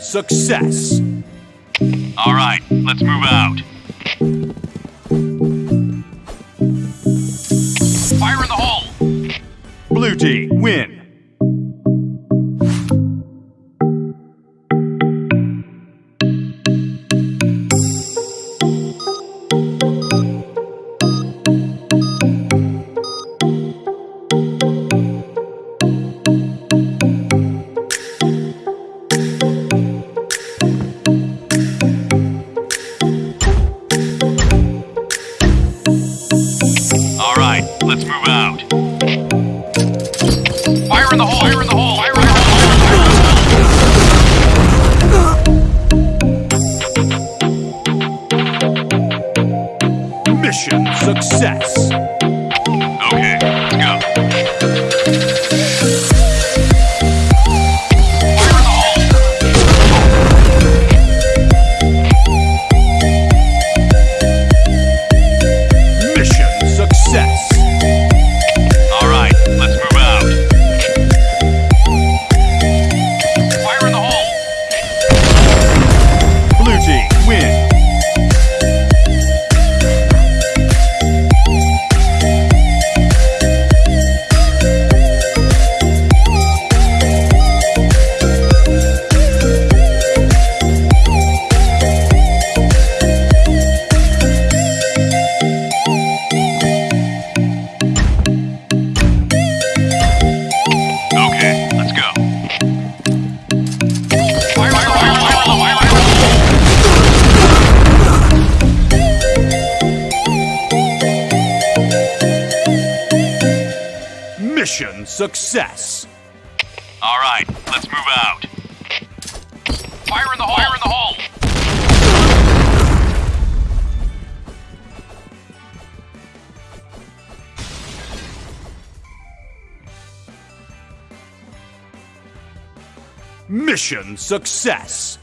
success. All right, let's move out. Fire in the hole! Blue team win. Fire in the hole! Fire in the hole! Fire in the hole! Mission success. Mission success. All right, let's move out. Fire in the hole! Fire in the hole! Mission success.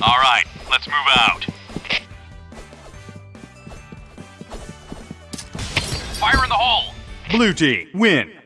All right, let's move out. Fire in the hole! Blue team win.